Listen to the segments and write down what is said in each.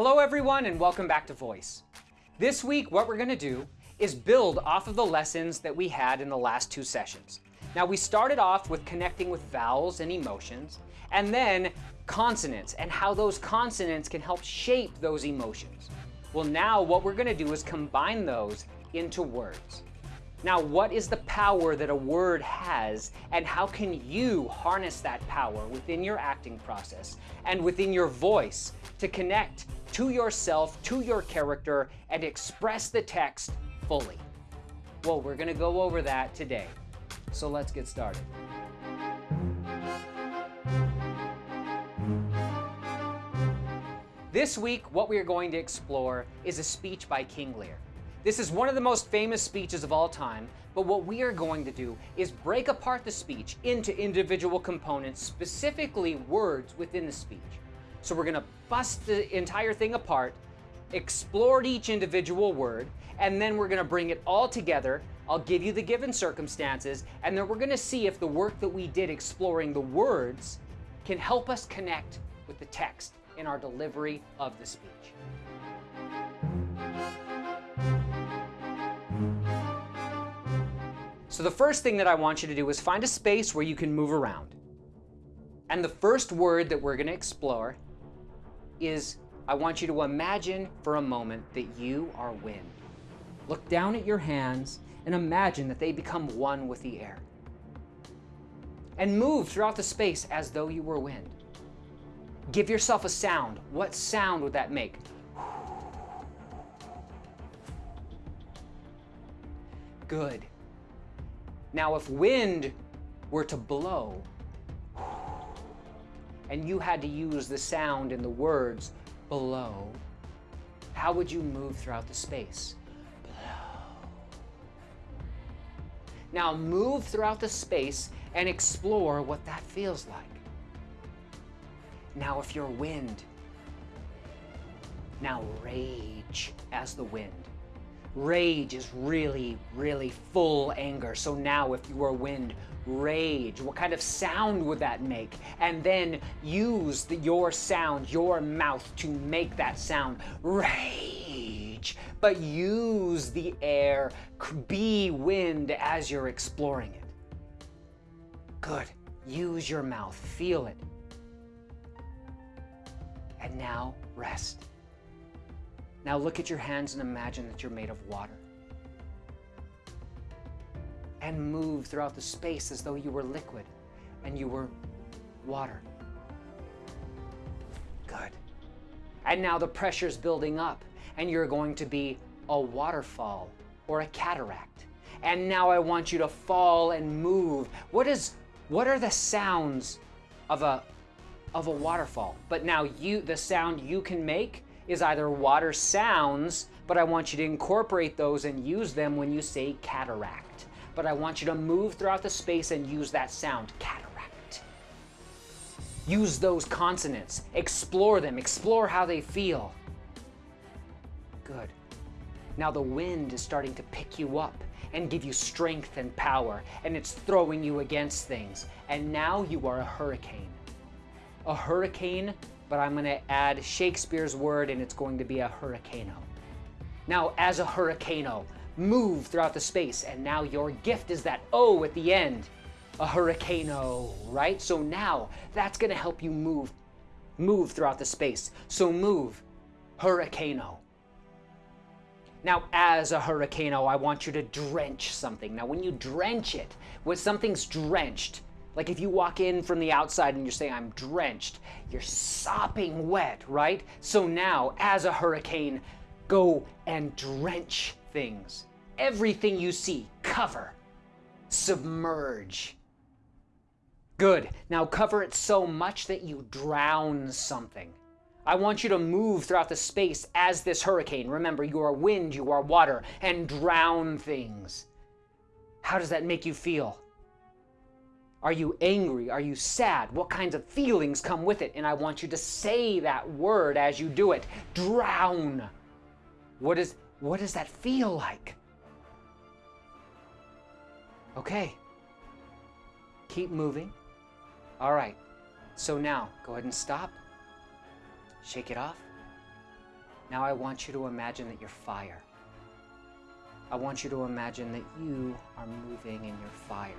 Hello everyone and welcome back to Voice. This week what we're going to do is build off of the lessons that we had in the last two sessions. Now we started off with connecting with vowels and emotions and then consonants and how those consonants can help shape those emotions. Well now what we're going to do is combine those into words. Now, what is the power that a word has, and how can you harness that power within your acting process and within your voice to connect to yourself, to your character, and express the text fully? Well, we're going to go over that today. So let's get started. This week, what we are going to explore is a speech by King Lear. This is one of the most famous speeches of all time, but what we are going to do is break apart the speech into individual components, specifically words within the speech. So we're going to bust the entire thing apart, explore each individual word, and then we're going to bring it all together. I'll give you the given circumstances, and then we're going to see if the work that we did exploring the words can help us connect with the text in our delivery of the speech. So the first thing that I want you to do is find a space where you can move around. And the first word that we're going to explore is I want you to imagine for a moment that you are wind. Look down at your hands and imagine that they become one with the air. And move throughout the space as though you were wind. Give yourself a sound. What sound would that make? Good. Now, if wind were to blow, and you had to use the sound and the words blow, how would you move throughout the space? Blow. Now move throughout the space and explore what that feels like. Now if you're wind, now rage as the wind. Rage is really, really full anger. So now if you were wind, rage, what kind of sound would that make? And then use the, your sound, your mouth to make that sound. Rage. But use the air, be wind as you're exploring it. Good. Use your mouth, feel it. And now rest. Now look at your hands and imagine that you're made of water. And move throughout the space as though you were liquid and you were water. Good. And now the pressure's building up and you're going to be a waterfall or a cataract. And now I want you to fall and move. What is what are the sounds of a of a waterfall? But now you the sound you can make is either water sounds, but I want you to incorporate those and use them when you say cataract. But I want you to move throughout the space and use that sound, cataract. Use those consonants, explore them, explore how they feel. Good. Now the wind is starting to pick you up and give you strength and power, and it's throwing you against things. And now you are a hurricane. A hurricane but I'm to add Shakespeare's word and it's going to be a hurricano. Now, as a hurricano, move throughout the space, and now your gift is that O at the end, a hurricano, right? So now that's to help you move, move throughout the space. So move, hurricano. Now, as a hurricano, I want you to drench something. Now, when you drench it, when something's drenched, like if you walk in from the outside and you're saying, I'm drenched, you're sopping wet, right? So now, as a hurricane, go and drench things. Everything you see, cover, submerge. Good. Now cover it so much that you drown something. I want you to move throughout the space as this hurricane. Remember, you are wind, you are water, and drown things. How does that make you feel? Are you angry? Are you sad? What kinds of feelings come with it? And I want you to say that word as you do it. Drown. What is what does that feel like? Okay. Keep moving. All right. So now, go ahead and stop. Shake it off. Now I want you to imagine that you're fire. I want you to imagine that you are moving in your fire.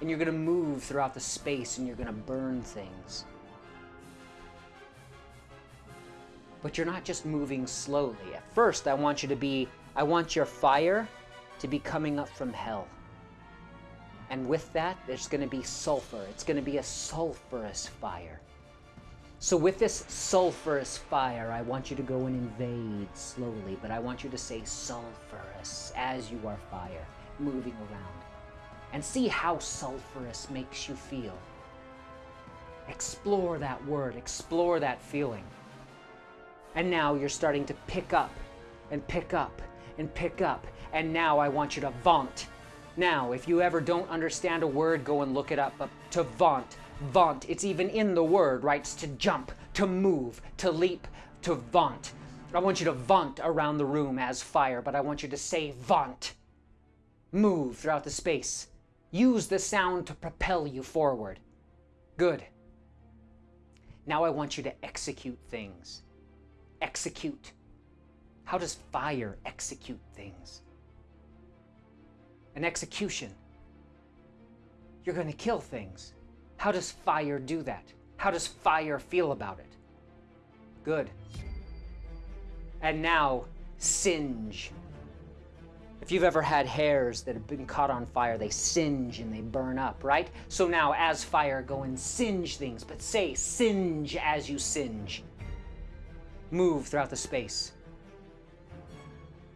And you're going to move throughout the space and you're going to burn things. But you're not just moving slowly. At first, I want you to be, I want your fire to be coming up from hell. And with that, there's going to be sulfur. It's going to be a sulfurous fire. So with this sulfurous fire, I want you to go and invade slowly, but I want you to say sulfurous as you are fire, moving around. And see how sulfurous makes you feel. Explore that word, explore that feeling. And now you're starting to pick up and pick up and pick up. And now I want you to vaunt. Now, if you ever don't understand a word, go and look it up. But to vaunt, vaunt. It's even in the word, right? It's to jump, to move, to leap, to vaunt. I want you to vaunt around the room as fire, but I want you to say vaunt. Move throughout the space. Use the sound to propel you forward. Good. Now I want you to execute things. Execute. How does fire execute things? An execution. You're going to kill things. How does fire do that? How does fire feel about it? Good. And now, singe. If you've ever had hairs that have been caught on fire, they singe and they burn up, right? So now, as fire, go and singe things, but say singe as you singe. Move throughout the space.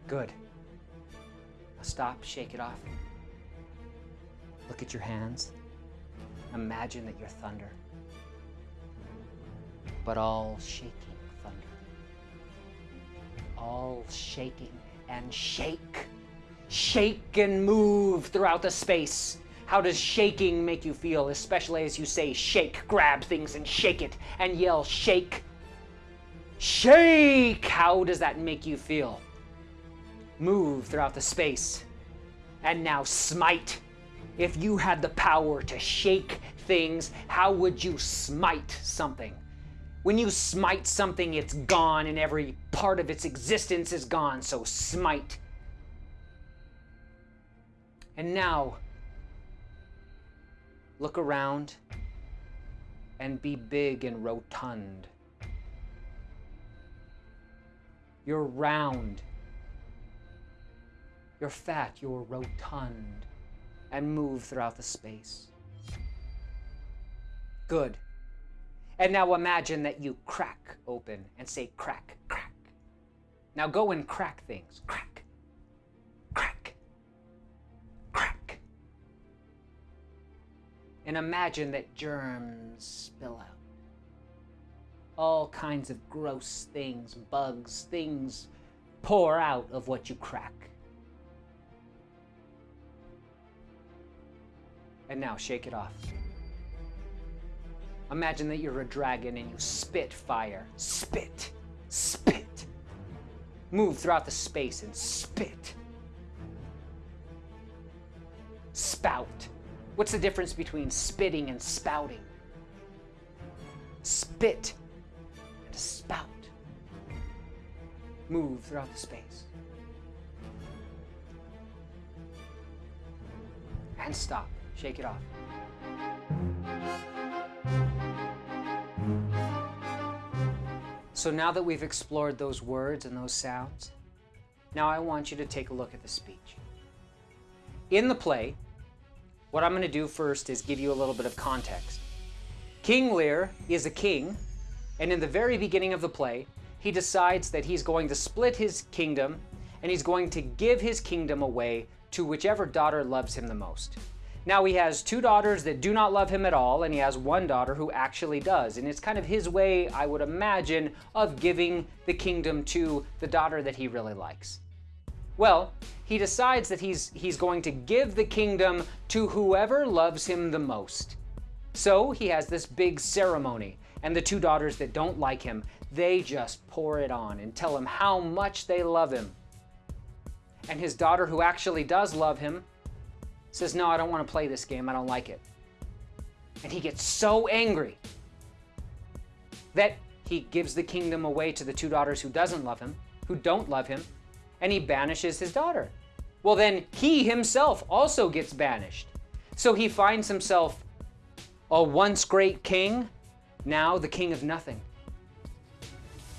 Good. Now stop, shake it off. Look at your hands. Imagine that you're thunder, but all shaking thunder. All shaking and shake. Shake and move throughout the space. How does shaking make you feel, especially as you say shake, grab things and shake it, and yell shake? Shake! How does that make you feel? Move throughout the space. And now smite. If you had the power to shake things, how would you smite something? When you smite something, it's gone and every part of its existence is gone, so smite. And now, look around and be big and rotund. You're round. You're fat, you're rotund and move throughout the space. Good. And now imagine that you crack open and say crack, crack. Now go and crack things. Crack, And imagine that germs spill out. All kinds of gross things, bugs, things pour out of what you crack. And now shake it off. Imagine that you're a dragon and you spit fire. Spit. Spit. Move throughout the space and spit. Spout. What's the difference between spitting and spouting? Spit and spout. Move throughout the space. And stop. Shake it off. So now that we've explored those words and those sounds, now I want you to take a look at the speech. In the play, what I'm going to do first is give you a little bit of context. King Lear is a king, and in the very beginning of the play, he decides that he's going to split his kingdom and he's going to give his kingdom away to whichever daughter loves him the most. Now he has two daughters that do not love him at all, and he has one daughter who actually does. And it's kind of his way, I would imagine, of giving the kingdom to the daughter that he really likes. Well, he decides that he's, he's going to give the kingdom to whoever loves him the most. So he has this big ceremony, and the two daughters that don't like him, they just pour it on and tell him how much they love him. And his daughter, who actually does love him, says, no, I don't want to play this game. I don't like it. And he gets so angry that he gives the kingdom away to the two daughters who doesn't love him, who don't love him, and he banishes his daughter. Well, then he himself also gets banished. So he finds himself a once great king, now the king of nothing.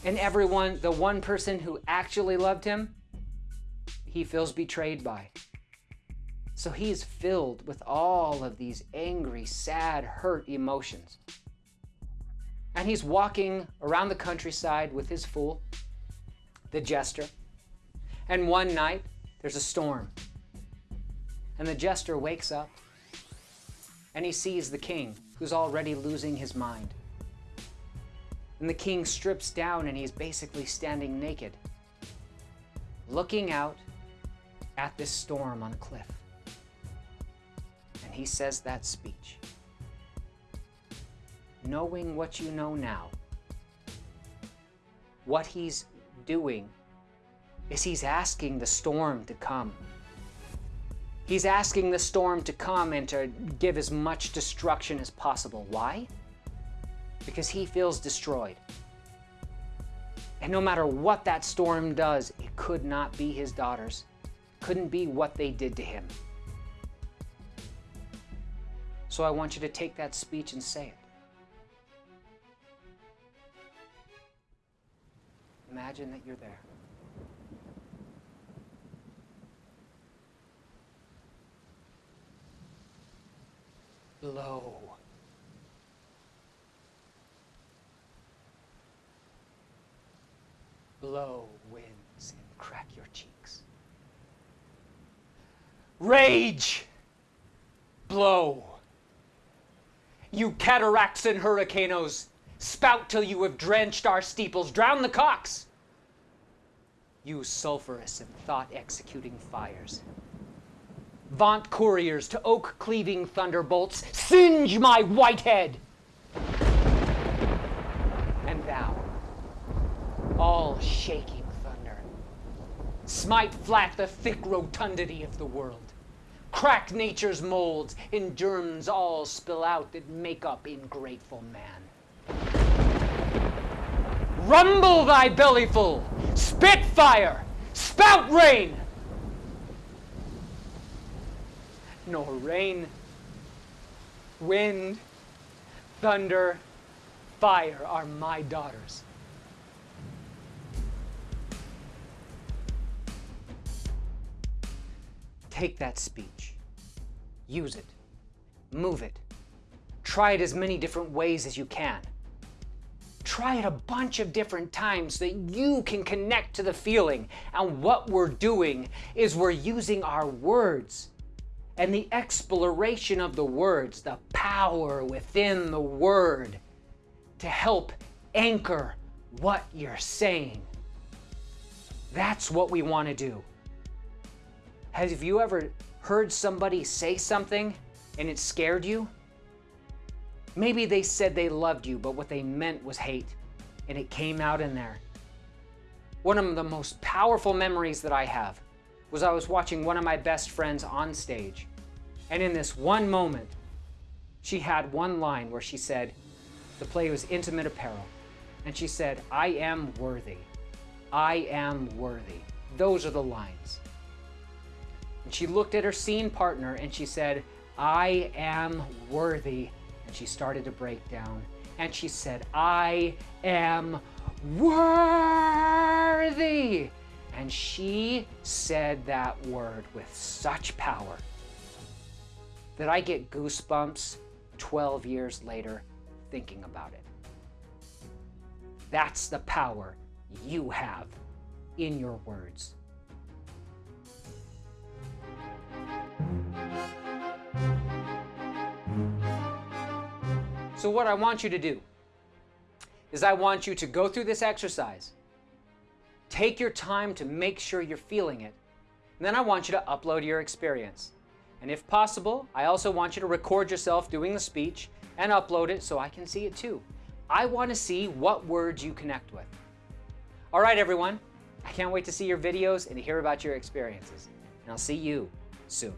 And everyone, the one person who actually loved him, he feels betrayed by. So he is filled with all of these angry, sad, hurt emotions. And he's walking around the countryside with his fool, the jester. And one night, there's a storm. And the jester wakes up and he sees the king, who's already losing his mind. And the king strips down and he's basically standing naked, looking out at this storm on a cliff. And he says that speech knowing what you know now, what he's doing is he's asking the storm to come. He's asking the storm to come and to give as much destruction as possible. Why? Because he feels destroyed. And no matter what that storm does, it could not be his daughters. couldn't be what they did to him. So I want you to take that speech and say it. Imagine that you're there. Blow. Blow winds and crack your cheeks. Rage! Blow. You cataracts and hurricanes, Spout till you have drenched our steeples, drown the cocks! You sulphurous and thought-executing fires. Vaunt couriers to oak-cleaving thunderbolts, singe my white head! And thou, all shaking thunder, smite flat the thick rotundity of the world. Crack nature's molds, in germs all spill out that make up ingrateful man. Rumble thy bellyful, spit fire, spout rain. Nor rain, wind, thunder, fire are my daughters. Take that speech, use it, move it, try it as many different ways as you can. Try it a bunch of different times so that you can connect to the feeling. And what we're doing is we're using our words and the exploration of the words, the power within the word to help anchor what you're saying. That's what we want to do. Have you ever heard somebody say something and it scared you? Maybe they said they loved you, but what they meant was hate, and it came out in there. One of the most powerful memories that I have was I was watching one of my best friends on stage, and in this one moment, she had one line where she said, the play was Intimate Apparel, and she said, I am worthy. I am worthy. Those are the lines. And she looked at her scene partner and she said, I am worthy and she started to break down. And she said, I am worthy. And she said that word with such power that I get goosebumps 12 years later thinking about it. That's the power you have in your words. So what I want you to do is I want you to go through this exercise. Take your time to make sure you're feeling it. And then I want you to upload your experience. And if possible, I also want you to record yourself doing the speech and upload it so I can see it too. I want to see what words you connect with. All right, everyone. I can't wait to see your videos and to hear about your experiences. And I'll see you soon.